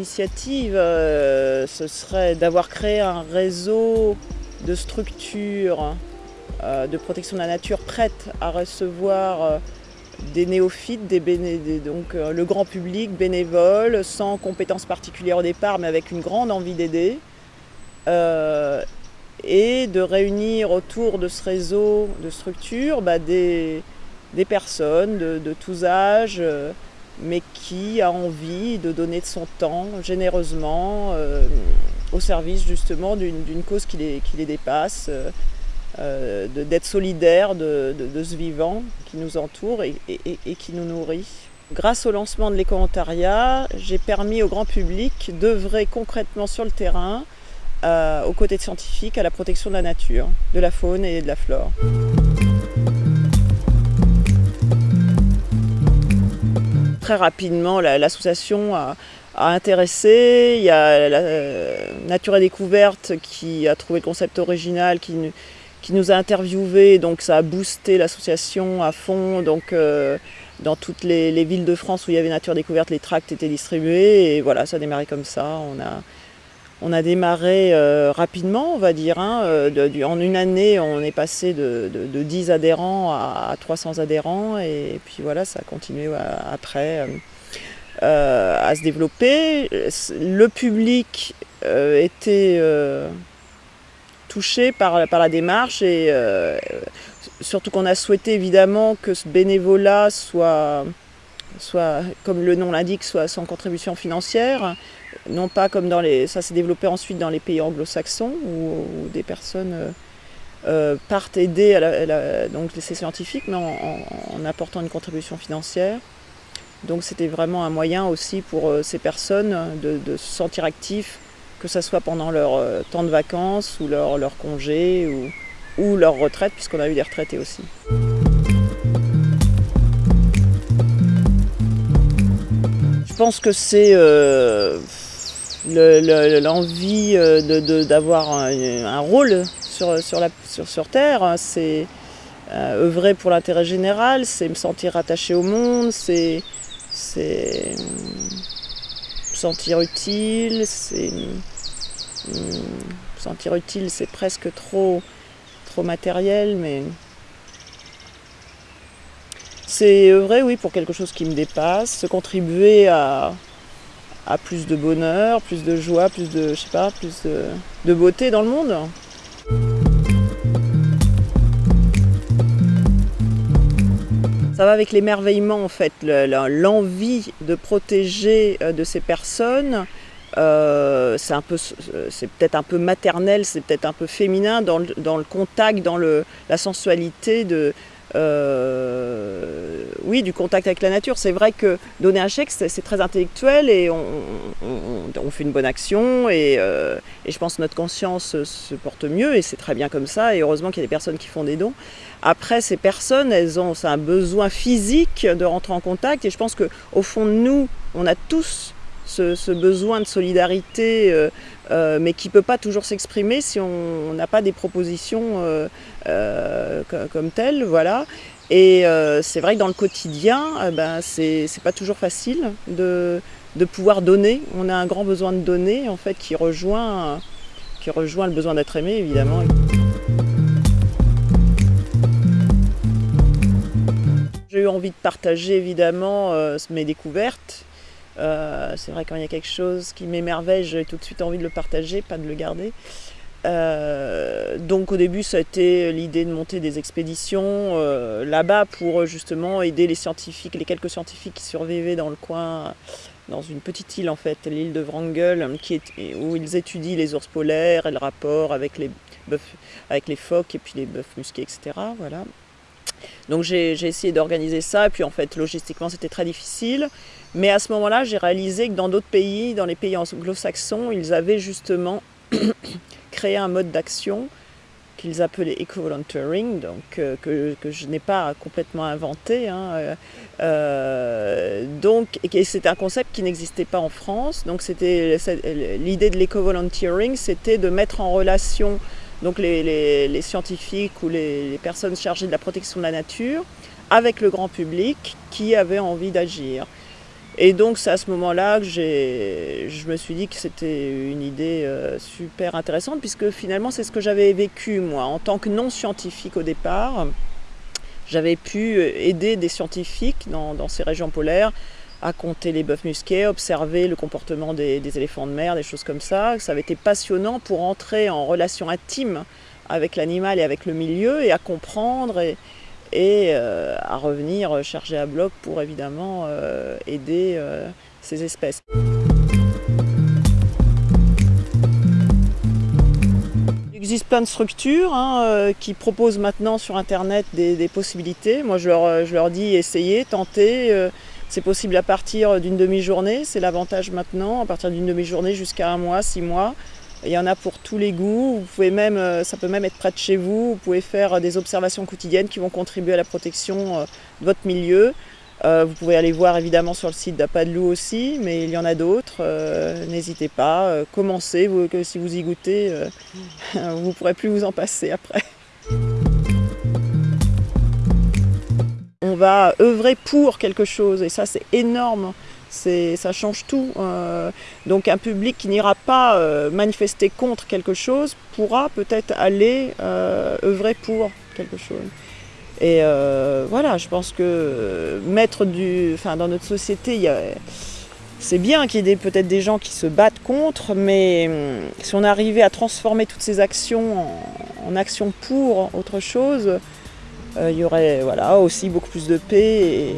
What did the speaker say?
initiative, euh, ce serait d'avoir créé un réseau de structures euh, de protection de la nature prêtes à recevoir euh, des néophytes, des donc le grand public bénévole, sans compétences particulières au départ, mais avec une grande envie d'aider. et de réunir autour de ce réseau de structures bah, des, personnes de tous âges, mais qui a envie de donner de son temps généreusement euh, au service justement d'une cause qui les, qui les dépasse, euh, euh, d'être solidaire de, ce vivant qui nous entoure et, qui nous nourrit. Grâce au lancement de l'éco-ontariat, j'ai permis au grand public d'œuvrer concrètement sur le terrain aux côtés de scientifiques à la protection de la nature, de la faune et de la flore. Très rapidement, l'association a, intéressé. Il y a la, Nature et Découverte qui a trouvé le concept original, qui, qui nous a interviewés, donc ça a boosté l'association à fond. Donc, euh, dans toutes les, villes de France où il y avait Nature Découverte, les tracts étaient distribués et voilà, ça a démarré comme ça. On a, on a démarré euh, rapidement, on va dire. Hein, euh, en une année, on est passé de, 10 adhérents à, 300 adhérents. Et puis voilà, ça a continué après euh, à se développer. Le public était touché par, par, la démarche et surtout qu'on a souhaité évidemment que ce bénévolat soit, soit comme le nom l'indique, soit sans contribution financière non pas comme dans les... Ça s'est développé ensuite dans les pays anglo-saxons où, des personnes euh, euh, partent aider à donc ces scientifiques mais en, apportant une contribution financière. Donc c'était vraiment un moyen aussi pour euh, ces personnes de, se sentir actifs, que ce soit pendant leur temps de vacances ou leur, leur congé ou, ou leur retraite, puisqu'on a eu des retraités aussi. Je pense que c'est l'envie euh, d'avoir un, rôle sur, sur, la, sur, sur Terre, c'est euh, œuvrer pour l'intérêt général, c'est me sentir attaché au monde, c'est me sentir utile, c'est me sentir utile, c'est presque trop, trop matériel, mais c'est œuvrer, oui, pour quelque chose qui me dépasse, se contribuer à, plus de bonheur, plus de joie, plus de, je sais pas, plus de, beauté dans le monde. Ça va avec l'émerveillement en fait, l'envie de protéger euh, de ces personnes. Euh, c'est peut-être un peu maternel, c'est peut-être un peu féminin dans le, contact, dans la sensualité de, euh, oui, du contact avec la nature. C'est vrai que donner un chèque, c'est très intellectuel et on, fait une bonne action euh, et, je pense que notre conscience se porte mieux et c'est très bien comme ça et heureusement qu'il y a des personnes qui font des dons. Après, ces personnes, elles ont un besoin physique de rentrer en contact et je pense qu'au fond de nous, on a tous ce, besoin de solidarité, euh, euh, mais qui ne peut pas toujours s'exprimer si on n'a pas des propositions euh, comme telles. Voilà. Et c'est vrai que dans le quotidien, ben, c'est pas toujours facile de, de, pouvoir donner. On a un grand besoin de donner, en fait, qui rejoint, qui rejoint le besoin d'être aimé, évidemment. J'ai eu envie de partager évidemment mes découvertes euh, c'est vrai quand il y a quelque chose qui m'émerveille, j'ai tout de suite envie de le partager, pas de le garder. Euh, donc au début ça a été l'idée de monter des expéditions euh, là-bas pour justement aider les scientifiques, les quelques scientifiques qui survivaient dans le coin, dans une petite île en fait, l'île de Wrangel, où ils étudient les ours polaires et le rapport avec les, avec les phoques et puis les bœufs musqués, etc. Voilà. Donc j'ai essayé d'organiser ça, et puis en fait logistiquement c'était très difficile. Mais à ce moment-là, j'ai réalisé que dans d'autres pays, dans les pays anglo-saxons, ils avaient justement créé un mode d'action qu'ils appelaient eco-volunteering, donc euh, que, je n'ai pas complètement inventé. Hein, euh, euh, donc, c'était un concept qui n'existait pas en France. Donc, c'était l'idée de l'éco-volunteering, c'était de mettre en relation donc les, scientifiques ou les, personnes chargées de la protection de la nature avec le grand public qui avait envie d'agir. Et donc c'est à ce moment-là que je me suis dit que c'était une idée euh, super intéressante puisque finalement c'est ce que j'avais vécu moi en tant que non scientifique au départ. J'avais pu euh, aider des scientifiques dans, ces régions polaires à compter les bœufs musqués, observer le comportement des, éléphants de mer, des choses comme ça. Ça avait été passionnant pour entrer en relation intime avec l'animal et avec le milieu et à comprendre et, euh, à revenir chargé à bloc pour évidemment euh, aider euh, ces espèces. Il existe plein de structures hein, qui proposent maintenant sur internet des, possibilités. Moi je leur, je leur, dis essayez, tentez. C'est possible à partir d'une demi-journée, c'est l'avantage maintenant, à partir d'une demi-journée jusqu'à un mois, six mois. Il y en a pour tous les goûts, vous pouvez même, euh, ça peut même être près de chez vous, vous pouvez faire des observations quotidiennes qui vont contribuer à la protection euh, de votre milieu. Euh, vous pouvez aller voir évidemment sur le site d'Apadlou aussi, mais il y en a d'autres, n'hésitez pas, commencez, si vous y goûtez, vous ne pourrez plus vous en passer après. Va œuvrer pour quelque chose et ça c'est énorme ça change tout. Euh. donc un public qui n'ira pas euh, manifester contre quelque chose pourra peut-être aller euh, œuvrer pour quelque chose. Et voilà, je pense que mettre du, enfin, dans notre société, c'est bien qu'il y ait peut-être des gens qui se battent contre, mais hum, si on arrivait à transformer toutes ces actions en, actions pour autre chose, il y aurait voilà, aussi beaucoup plus de paix.